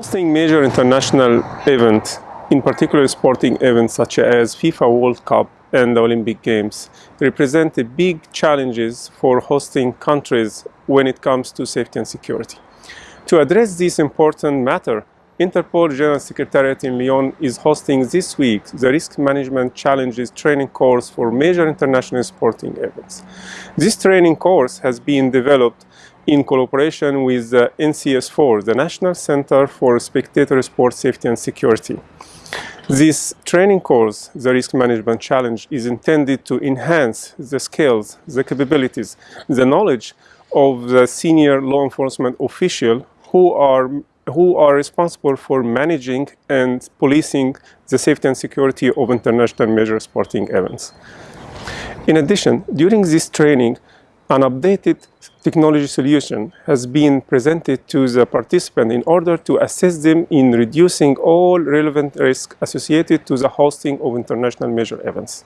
Hosting major international events, in particular sporting events such as FIFA World Cup and the Olympic Games, represent big challenges for hosting countries when it comes to safety and security. To address this important matter, Interpol General Secretariat in Lyon is hosting this week the Risk Management Challenges training course for major international sporting events. This training course has been developed in collaboration with the NCS4, the National Center for Spectator Sport Safety and Security. This training course, the Risk Management Challenge, is intended to enhance the skills, the capabilities, the knowledge of the senior law enforcement official who are who are responsible for managing and policing the safety and security of international major sporting events. In addition, during this training, an updated technology solution has been presented to the participant in order to assist them in reducing all relevant risks associated to the hosting of international major events.